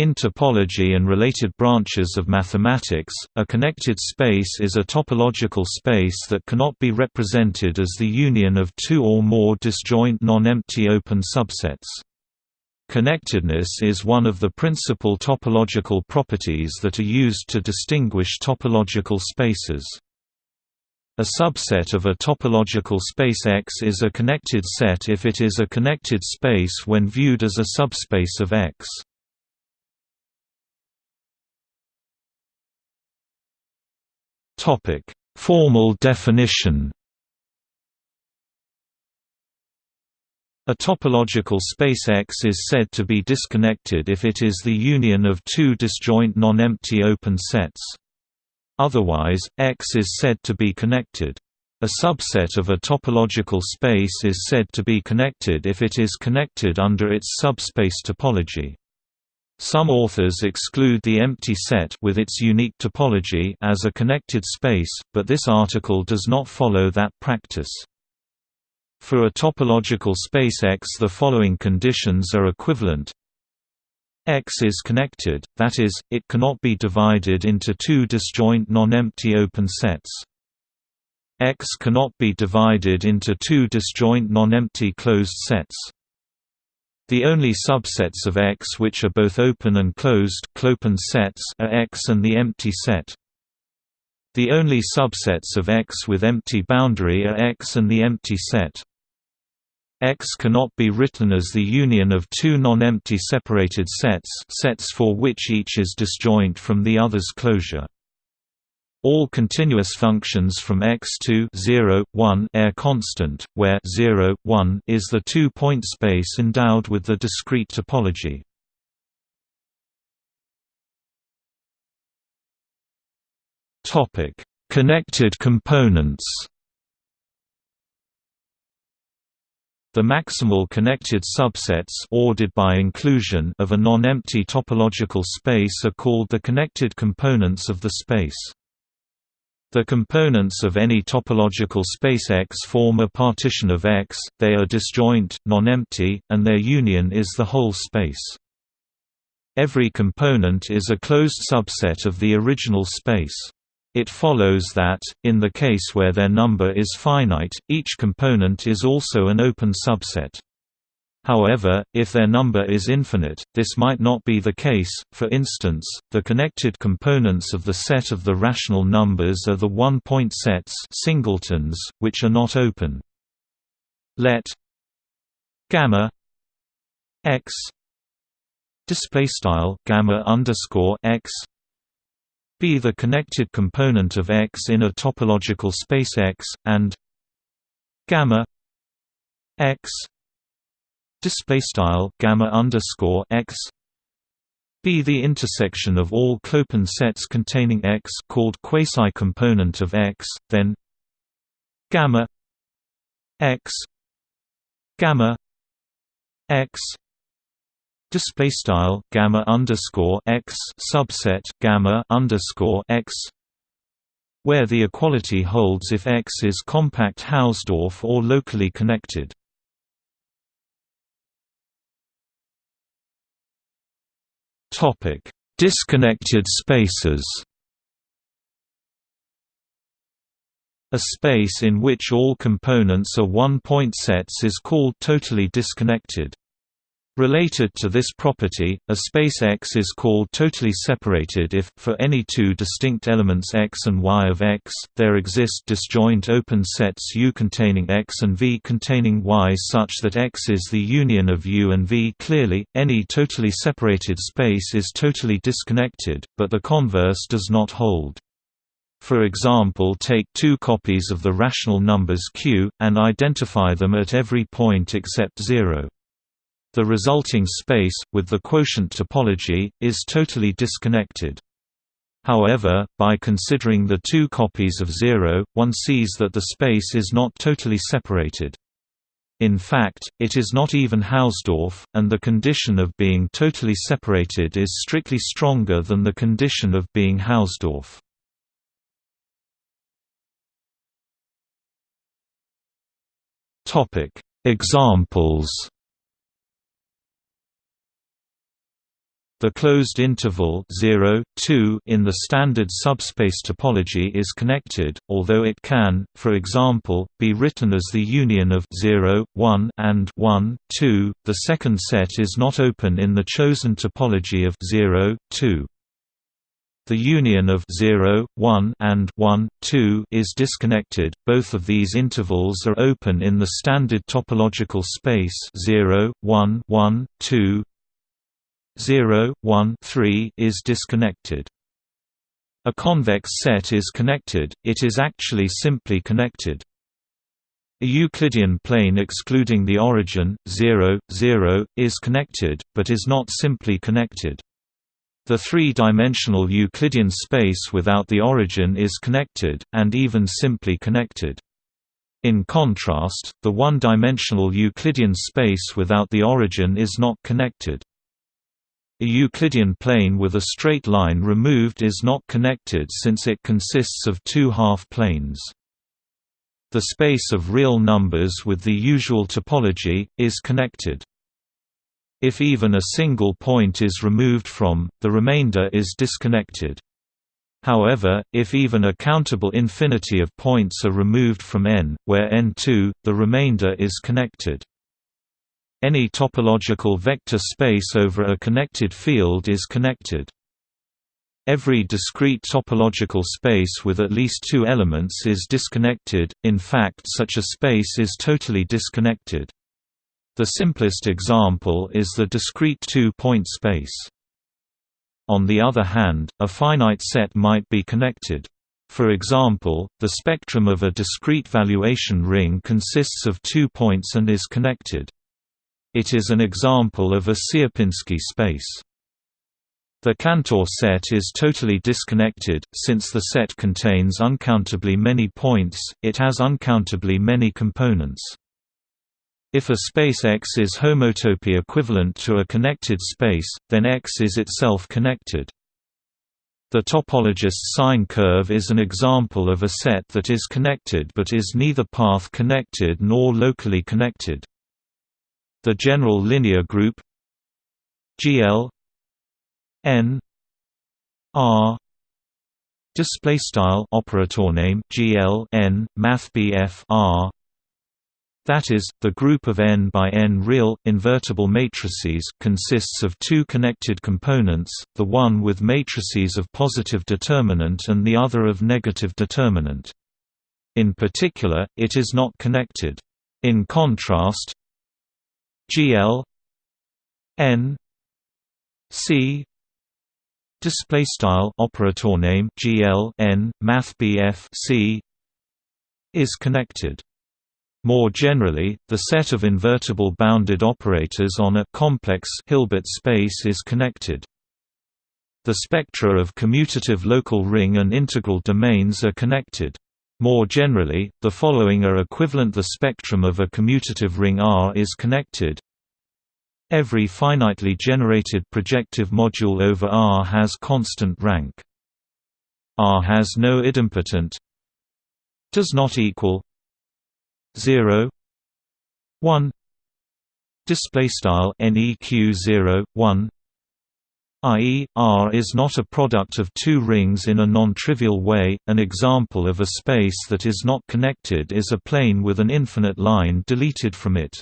In topology and related branches of mathematics, a connected space is a topological space that cannot be represented as the union of two or more disjoint non-empty open subsets. Connectedness is one of the principal topological properties that are used to distinguish topological spaces. A subset of a topological space X is a connected set if it is a connected space when viewed as a subspace of X. Topic: Formal definition. A topological space X is said to be disconnected if it is the union of two disjoint non-empty open sets. Otherwise, X is said to be connected. A subset of a topological space is said to be connected if it is connected under its subspace topology. Some authors exclude the empty set with its unique topology as a connected space, but this article does not follow that practice. For a topological space X the following conditions are equivalent X is connected, that is, it cannot be divided into two disjoint non-empty open sets. X cannot be divided into two disjoint non-empty closed sets. The only subsets of X which are both open and closed clopen sets are X and the empty set. The only subsets of X with empty boundary are X and the empty set. X cannot be written as the union of two non-empty separated sets sets for which each is disjoint from the other's closure. All continuous functions from x to 0, 1 are constant, where 0, 1 is the two-point space endowed with the discrete topology. Topic: Connected components. The maximal connected subsets ordered by inclusion of a non-empty topological space are called the connected components of the space. The components of any topological space X form a partition of X, they are disjoint, non-empty, and their union is the whole space. Every component is a closed subset of the original space. It follows that, in the case where their number is finite, each component is also an open subset. However, if their number is infinite, this might not be the case, for instance, the connected components of the set of the rational numbers are the one-point sets singletons, which are not open. Let gamma x display style gamma underscore x be the connected component of X in a topological space X, and gamma X display style gamma underscore x be the intersection of all clopen sets containing X called quasi-component of X, then gamma X gamma X display style gamma underscore X subset gamma underscore X where the equality holds if X is compact Hausdorff or locally connected. Topic: Disconnected spaces. A space in which all components are one-point sets is called totally disconnected. Related to this property, a space X is called totally separated if, for any two distinct elements X and Y of X, there exist disjoint open sets U containing X and V containing Y such that X is the union of U and V. Clearly, any totally separated space is totally disconnected, but the converse does not hold. For example take two copies of the rational numbers q, and identify them at every point except 0. The resulting space, with the quotient topology, is totally disconnected. However, by considering the two copies of zero, one sees that the space is not totally separated. In fact, it is not even Hausdorff, and the condition of being totally separated is strictly stronger than the condition of being Hausdorff. Examples The closed interval 0, 2 in the standard subspace topology is connected, although it can, for example, be written as the union of 0, 1 and 1, 2. The second set is not open in the chosen topology of 0, 2. The union of 0, 1 and 1, 2 is disconnected. Both of these intervals are open in the standard topological space 0, 1, 1, 2, 0, 1 3 is disconnected. A convex set is connected, it is actually simply connected. A Euclidean plane excluding the origin, 0, 0, is connected, but is not simply connected. The three-dimensional Euclidean space without the origin is connected, and even simply connected. In contrast, the one-dimensional Euclidean space without the origin is not connected. A Euclidean plane with a straight line removed is not connected since it consists of two half-planes. The space of real numbers with the usual topology, is connected. If even a single point is removed from, the remainder is disconnected. However, if even a countable infinity of points are removed from n, where n2, the remainder is connected. Any topological vector space over a connected field is connected. Every discrete topological space with at least two elements is disconnected, in fact such a space is totally disconnected. The simplest example is the discrete two-point space. On the other hand, a finite set might be connected. For example, the spectrum of a discrete valuation ring consists of two points and is connected. It is an example of a Sierpinski space. The Cantor set is totally disconnected, since the set contains uncountably many points, it has uncountably many components. If a space X is homotopy equivalent to a connected space, then X is itself connected. The topologist's sine curve is an example of a set that is connected but is neither path connected nor locally connected. The general linear group GL N R display style operator name GL N math BF R that is, the group of n by n real, invertible matrices consists of two connected components, the one with matrices of positive determinant and the other of negative determinant. In particular, it is not connected. In contrast, GL N C display style operator name GL N math BF C is connected more generally, the set of invertible bounded operators on a complex Hilbert space is connected. The spectra of commutative local ring and integral domains are connected. More generally, the following are equivalent the spectrum of a commutative ring R is connected. Every finitely generated projective module over R has constant rank. R has no idempotent does not equal 0 1 display style neq 0 1 i.e., R is not a product of two rings in a non-trivial way. An example of a space that is not connected is a plane with an infinite line deleted from it.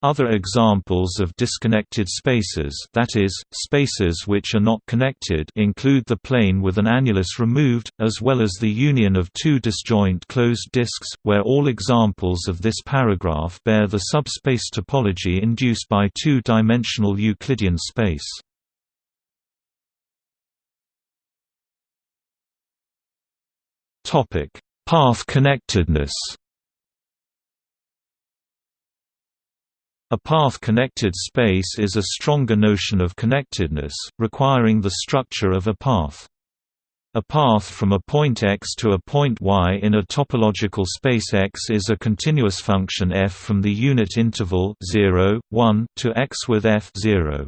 Other examples of disconnected spaces that is, spaces which are not connected include the plane with an annulus removed, as well as the union of two disjoint closed disks, where all examples of this paragraph bear the subspace topology induced by two-dimensional Euclidean space. Path connectedness A path-connected space is a stronger notion of connectedness, requiring the structure of a path. A path from a point x to a point y in a topological space X is a continuous function f from the unit interval 0, 1 to x with f 0.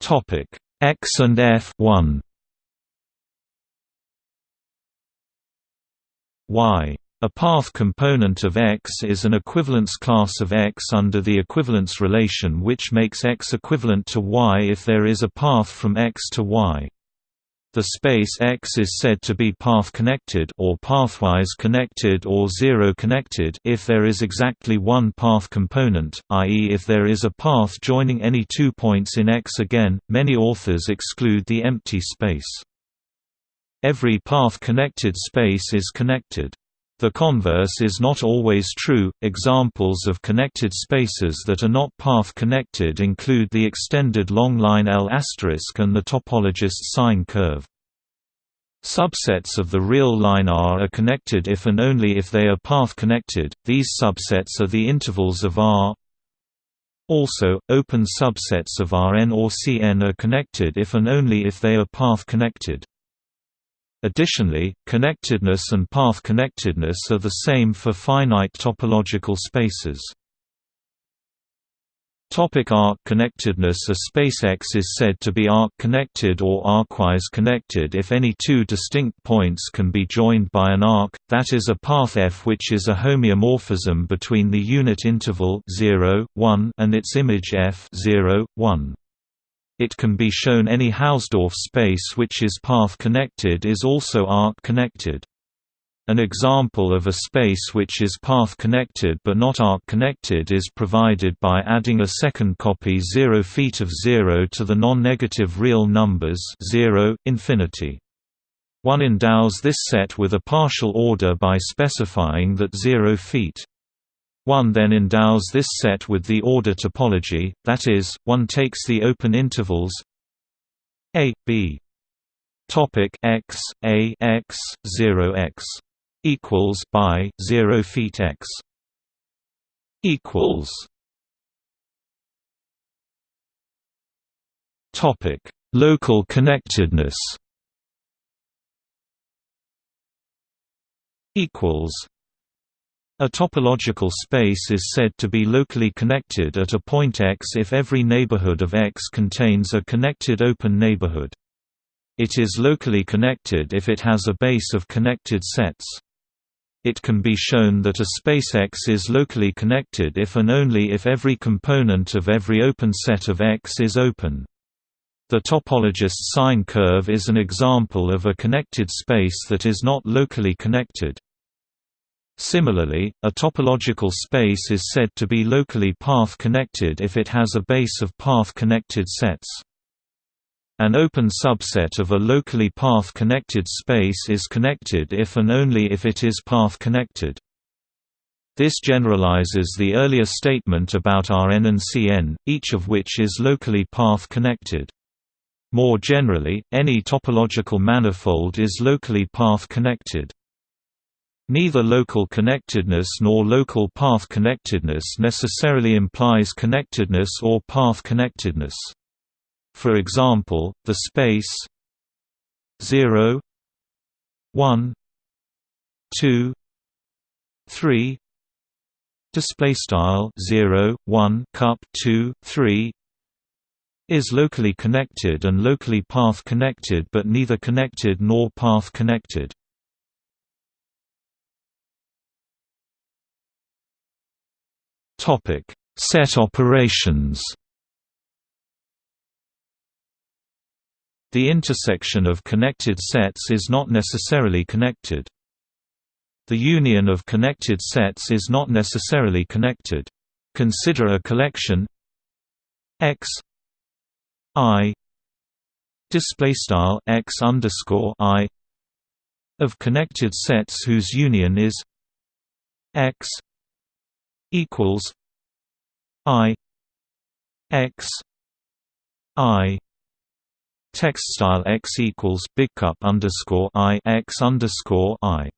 Topic x and f 1 y A path component of X is an equivalence class of X under the equivalence relation which makes X equivalent to Y if there is a path from X to Y. The space X is said to be path-connected or pathwise connected or zero-connected if there is exactly one path component, i.e. if there is a path joining any two points in X again, many authors exclude the empty space. Every path-connected space is connected. The converse is not always true. Examples of connected spaces that are not path connected include the extended long line L** and the topologist sine curve. Subsets of the real line R are connected if and only if they are path connected. These subsets are the intervals of R. Also, open subsets of Rn or Cn are connected if and only if they are path connected. Additionally, connectedness and path connectedness are the same for finite topological spaces. Topic arc connectedness A space X is said to be arc-connected or arcwise connected if any two distinct points can be joined by an arc, that is a path F which is a homeomorphism between the unit interval 0, 1 and its image F 0, 1. It can be shown any Hausdorff space which is path-connected is also arc-connected. An example of a space which is path-connected but not arc-connected is provided by adding a second copy 0 feet of 0 to the non-negative real numbers 0, infinity. One endows this set with a partial order by specifying that 0 feet one then endows this set with the order topology, that is, one takes the open intervals a b. Topic x a x 0 x equals by 0 feet x equals topic local connectedness equals a topological space is said to be locally connected at a point X if every neighborhood of X contains a connected open neighborhood. It is locally connected if it has a base of connected sets. It can be shown that a space X is locally connected if and only if every component of every open set of X is open. The topologist sine curve is an example of a connected space that is not locally connected. Similarly, a topological space is said to be locally path-connected if it has a base of path-connected sets. An open subset of a locally path-connected space is connected if and only if it is path-connected. This generalizes the earlier statement about Rn and Cn, each of which is locally path-connected. More generally, any topological manifold is locally path-connected. Neither local connectedness nor local path connectedness necessarily implies connectedness or path connectedness. For example, the space 0 1 2 3 display style 0 1 cup 2 3 is locally connected and locally path connected but neither connected nor path connected Set operations. The intersection of connected sets is not necessarily connected. The union of connected sets is not necessarily connected. Consider a collection x i display style x underscore i of connected sets whose union is x equals I X I text style x equals big cup underscore I X underscore I.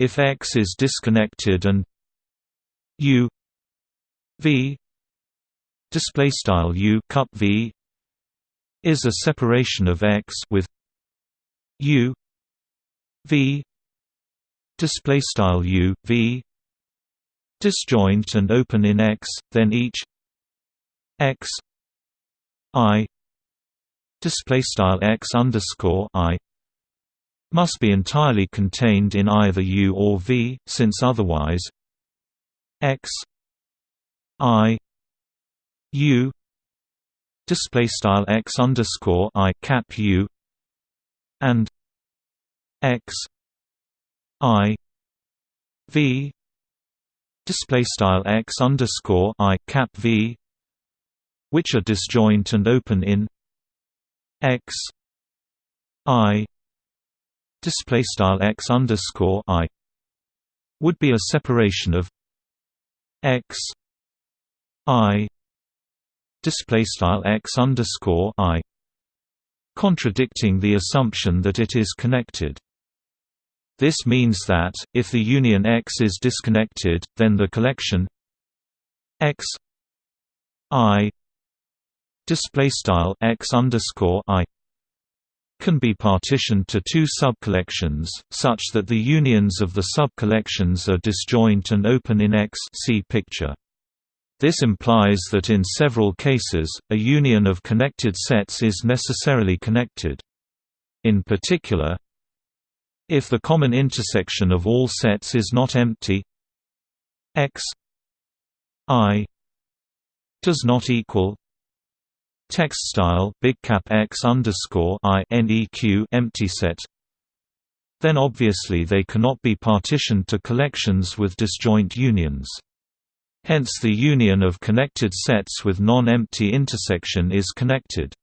If X is disconnected and U V display style U cup V is a separation of X with U V display style U V disjoint and open in X, then each X I display style X underscore I must be entirely contained in either U or V, since otherwise x i U display style x underscore i cap U and x i V display style x underscore i cap V which are disjoint and open in x i display style x underscore i would be a separation of x i display style x underscore i contradicting the assumption that it is connected. This means that, if the union X is disconnected, then the collection X I display style X underscore I can be partitioned to two subcollections, such that the unions of the subcollections are disjoint and open in X see picture. This implies that in several cases, a union of connected sets is necessarily connected. In particular, if the common intersection of all sets is not empty X I does not equal Text style big cap x underscore i neq empty set. Then obviously they cannot be partitioned to collections with disjoint unions. Hence the union of connected sets with non-empty intersection is connected.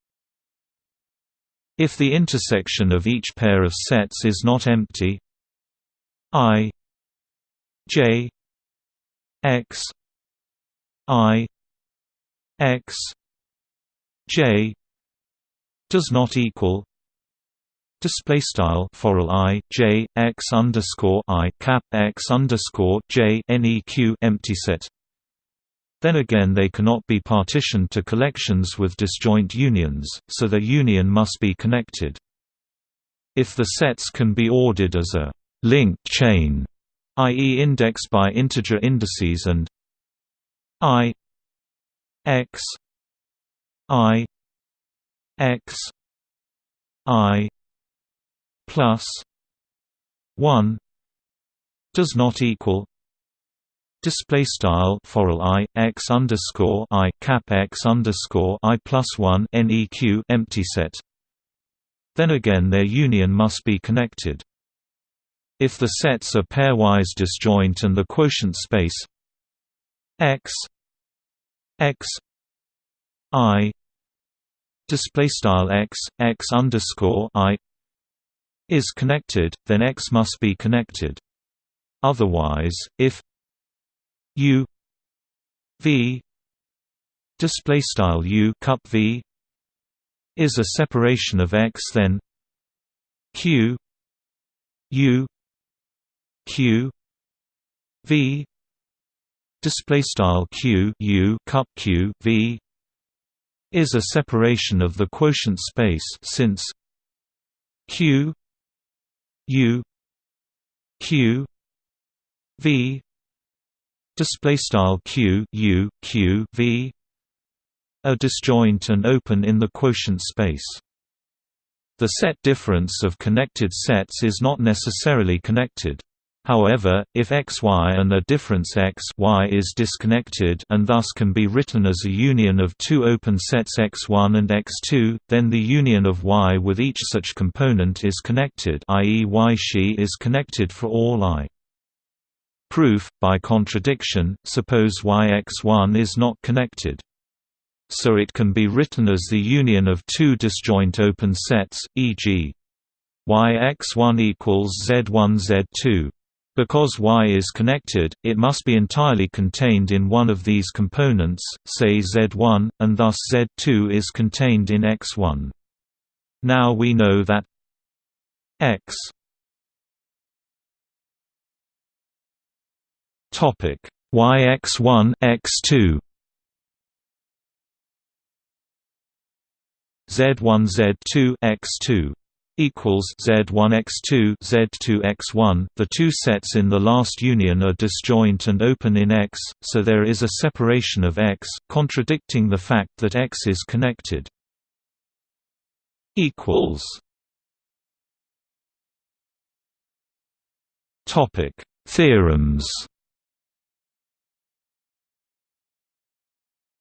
If the intersection of each pair of sets is not empty i j x i x J does not equal display style foral i j x underscore i cap x underscore j neq empty set. Then again, they cannot be partitioned to collections with disjoint unions, so their union must be connected. If the sets can be ordered as a linked chain, i.e., indexed by integer indices and i x I X I plus one does not equal display style foral i x underscore i cap x underscore i plus one neq empty set. Then again, their union must be connected. If the sets are pairwise disjoint and the quotient space x x i display style x x underscore i is connected, then x must be connected. Otherwise, if u v display style u cup v is a separation of x, then q u q v display style q u cup q v is a separation of the quotient space since q u q v display style q u q v are disjoint and open in the quotient space the set difference of connected sets is not necessarily connected However, if xy and a difference x y is disconnected and thus can be written as a union of two open sets x1 and x2, then the union of y with each such component is connected i.e. y she is connected for all i. Proof, by contradiction, suppose yx1 is not connected. So it can be written as the union of two disjoint open sets, e.g. yx1 equals z1 z2 because Y is connected, it must be entirely contained in one of these components, say Z1, and thus Z2 is contained in X1. Now we know that X topic. YX1 X2 Z1 Z2 X2 equals Z1x2 Z2x1 the two sets in the last union are disjoint and open in X so there is a separation of X contradicting the fact that X is connected. Equals. Topic: Theorems.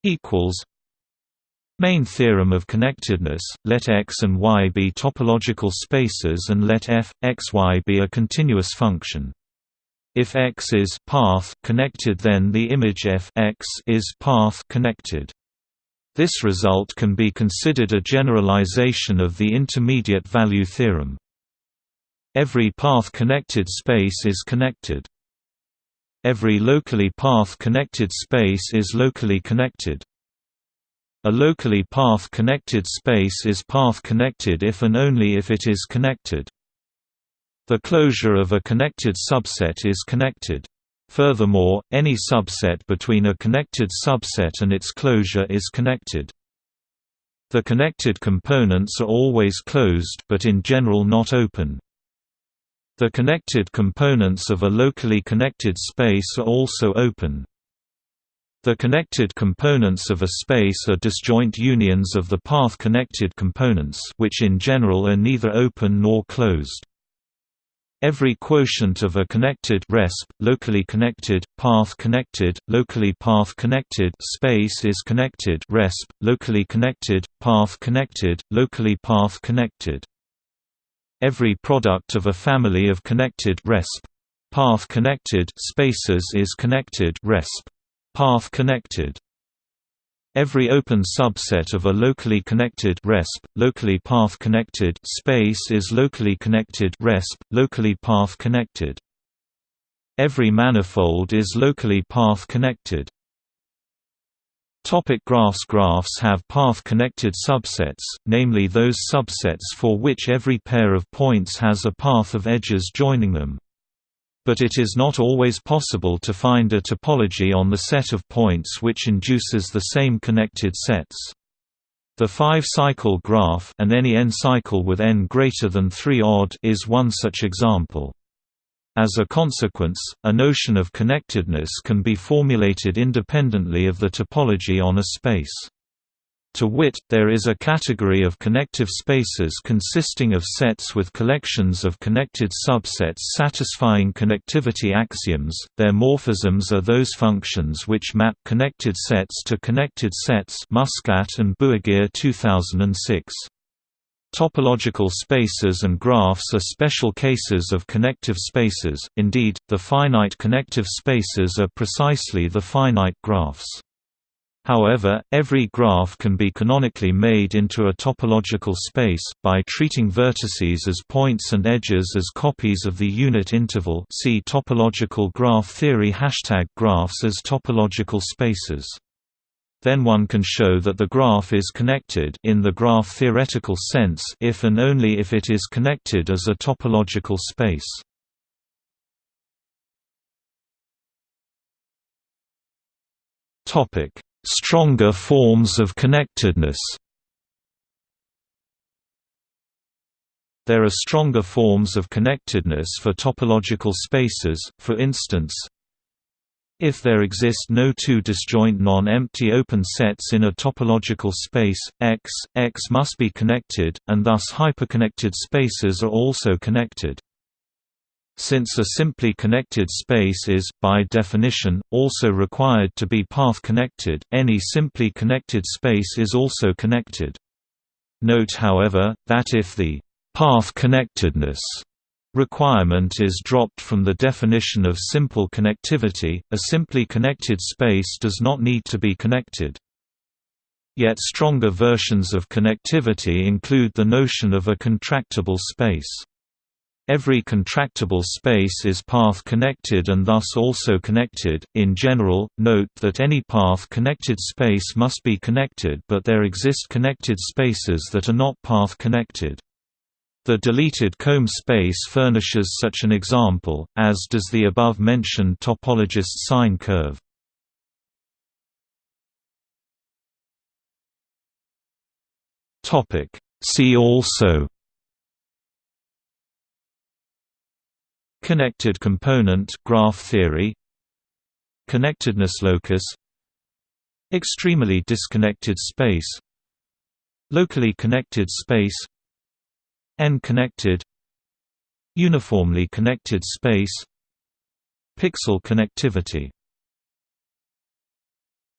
Equals. Main theorem of connectedness, let X and Y be topological spaces and let f, x, y be a continuous function. If X is path connected then the image f x is path connected. This result can be considered a generalization of the intermediate value theorem. Every path-connected space is connected. Every locally path-connected space is locally connected. A locally path-connected space is path-connected if and only if it is connected. The closure of a connected subset is connected. Furthermore, any subset between a connected subset and its closure is connected. The connected components are always closed but in general not open. The connected components of a locally connected space are also open. The connected components of a space are disjoint unions of the path-connected components which in general are neither open nor closed. Every quotient of a connected resp, locally connected, path-connected, locally path-connected space is connected resp, locally connected, path-connected, locally path-connected. Every product of a family of connected resp, path-connected spaces is connected resp path connected. Every open subset of a locally connected resp, locally path connected space is locally connected resp, locally path connected. Every manifold is locally path connected. Topic graphs Graphs have path-connected subsets, namely those subsets for which every pair of points has a path of edges joining them but it is not always possible to find a topology on the set of points which induces the same connected sets. The five-cycle graph and any n-cycle with n greater than 3 odd is one such example. As a consequence, a notion of connectedness can be formulated independently of the topology on a space. To wit, there is a category of connective spaces consisting of sets with collections of connected subsets satisfying connectivity axioms. Their morphisms are those functions which map connected sets to connected sets. Muscat and Buhagiar 2006. Topological spaces and graphs are special cases of connective spaces, indeed, the finite connective spaces are precisely the finite graphs. However, every graph can be canonically made into a topological space, by treating vertices as points and edges as copies of the unit interval see topological graph theory Hashtag graphs as topological spaces. Then one can show that the graph is connected in the graph theoretical sense if and only if it is connected as a topological space. Topic Stronger forms of connectedness There are stronger forms of connectedness for topological spaces, for instance, if there exist no two disjoint non-empty open sets in a topological space, X, X must be connected, and thus hyperconnected spaces are also connected. Since a simply connected space is, by definition, also required to be path-connected, any simply connected space is also connected. Note however, that if the path-connectedness requirement is dropped from the definition of simple connectivity, a simply connected space does not need to be connected. Yet stronger versions of connectivity include the notion of a contractible space. Every contractible space is path-connected and thus also connected. In general, note that any path-connected space must be connected but there exist connected spaces that are not path-connected. The deleted comb space furnishes such an example, as does the above-mentioned topologist sine curve. See also Connected component graph theory Connectedness locus Extremely disconnected space Locally connected space N-connected Uniformly connected space Pixel connectivity.